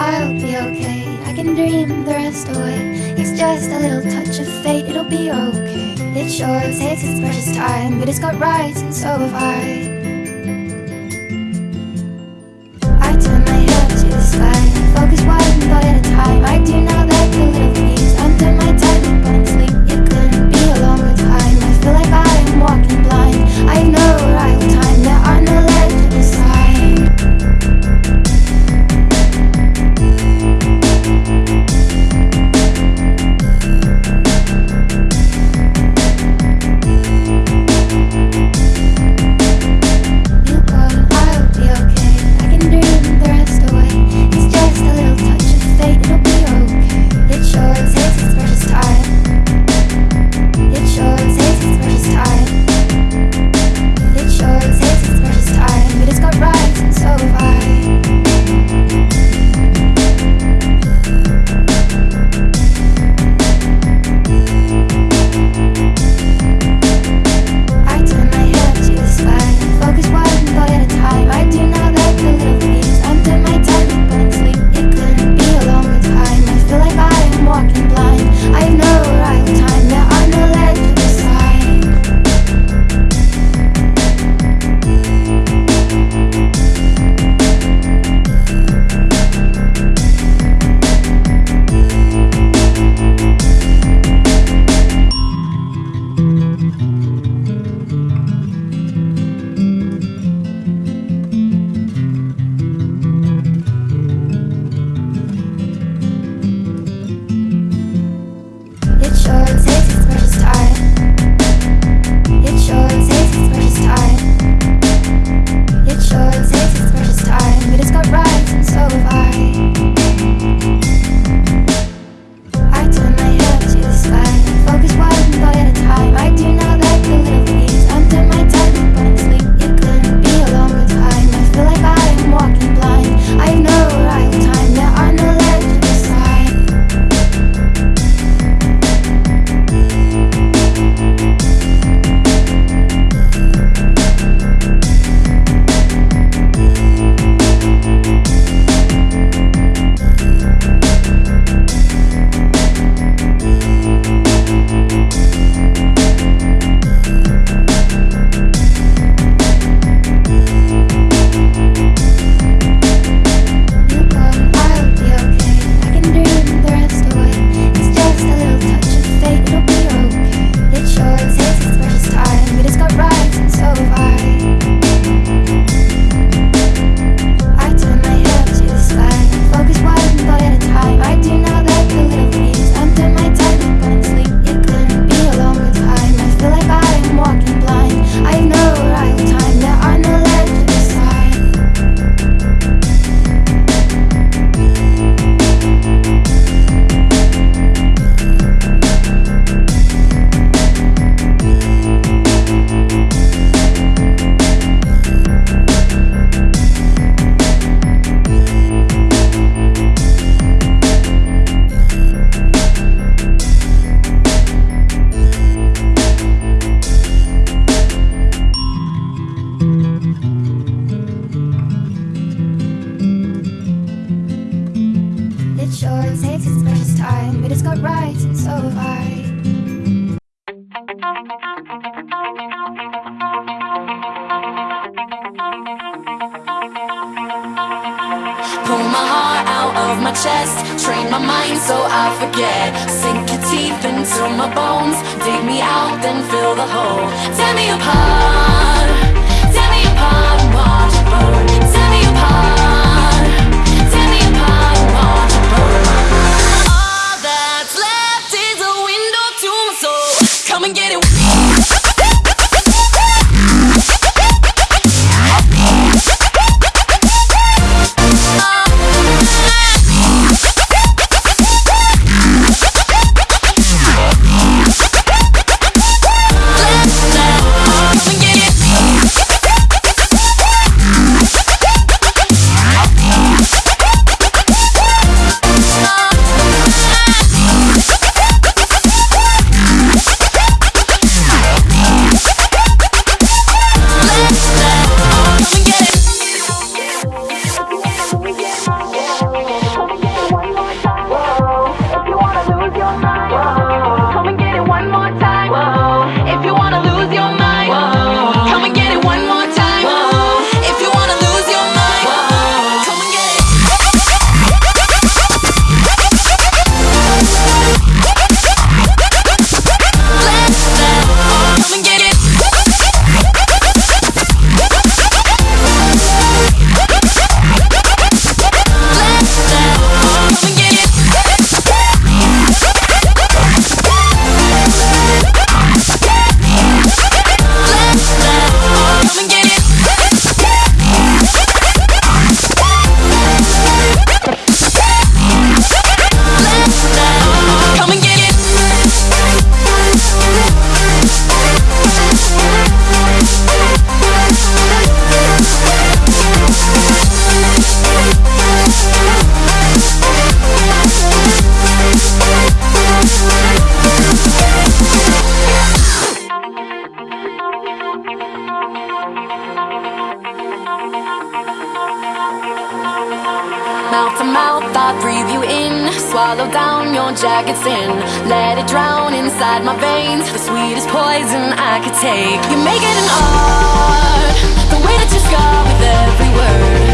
I'll be okay. I can dream the rest away It's just a little touch of fate. It'll be okay. It sure takes its precious time But it's got rights and so have I. say it's precious time, but it's got right, and so have I. Pull my heart out of my chest, train my mind so I forget. Sink your teeth into my bones, dig me out, then fill the hole. Tear me apart, tear me apart, and watch it burn. Tear me apart. Mouth to mouth, I breathe you in. Swallow down your jacket's sin Let it drown inside my veins. The sweetest poison I could take. You make it an art. The way that you scar with every word.